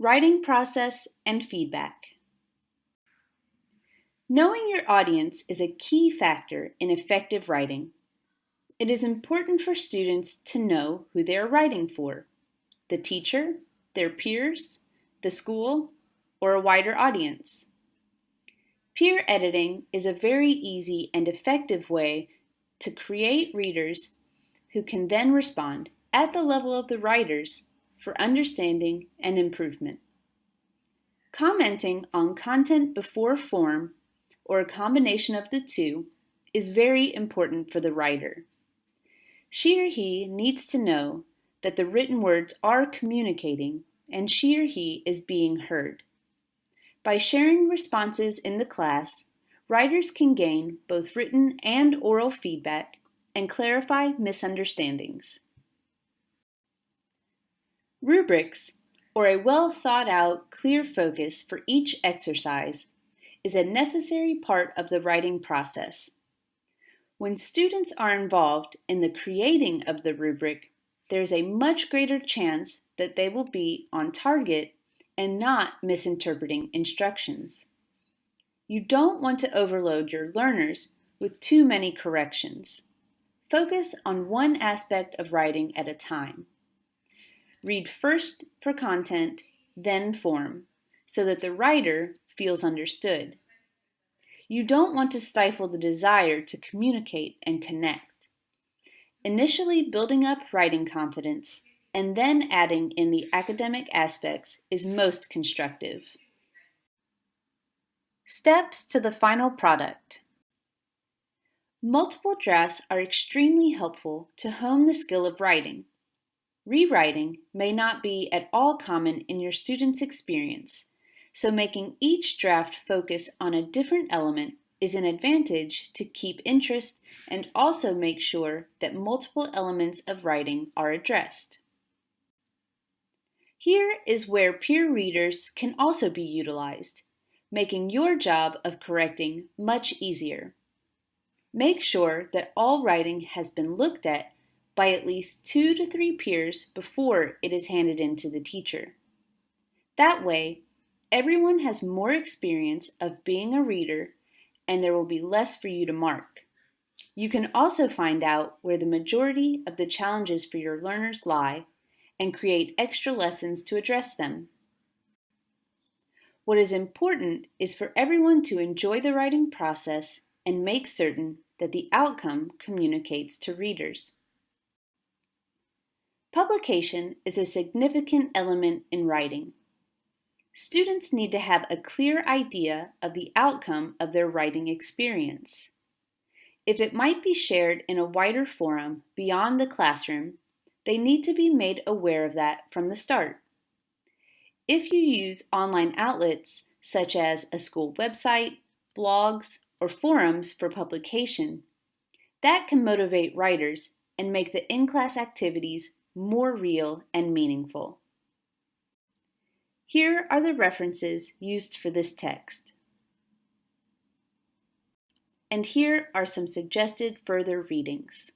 Writing process and feedback. Knowing your audience is a key factor in effective writing. It is important for students to know who they are writing for, the teacher, their peers, the school, or a wider audience. Peer editing is a very easy and effective way to create readers who can then respond at the level of the writers for understanding and improvement. Commenting on content before form, or a combination of the two, is very important for the writer. She or he needs to know that the written words are communicating and she or he is being heard. By sharing responses in the class, writers can gain both written and oral feedback and clarify misunderstandings. Rubrics, or a well thought out, clear focus for each exercise, is a necessary part of the writing process. When students are involved in the creating of the rubric, there's a much greater chance that they will be on target and not misinterpreting instructions. You don't want to overload your learners with too many corrections. Focus on one aspect of writing at a time. Read first for content, then form, so that the writer feels understood. You don't want to stifle the desire to communicate and connect. Initially building up writing confidence and then adding in the academic aspects is most constructive. Steps to the final product. Multiple drafts are extremely helpful to hone the skill of writing. Rewriting may not be at all common in your student's experience, so making each draft focus on a different element is an advantage to keep interest and also make sure that multiple elements of writing are addressed. Here is where peer readers can also be utilized, making your job of correcting much easier. Make sure that all writing has been looked at by at least two to three peers before it is handed in to the teacher. That way, everyone has more experience of being a reader and there will be less for you to mark. You can also find out where the majority of the challenges for your learners lie and create extra lessons to address them. What is important is for everyone to enjoy the writing process and make certain that the outcome communicates to readers. Publication is a significant element in writing. Students need to have a clear idea of the outcome of their writing experience. If it might be shared in a wider forum beyond the classroom, they need to be made aware of that from the start. If you use online outlets such as a school website, blogs, or forums for publication, that can motivate writers and make the in-class activities more real and meaningful. Here are the references used for this text. And here are some suggested further readings.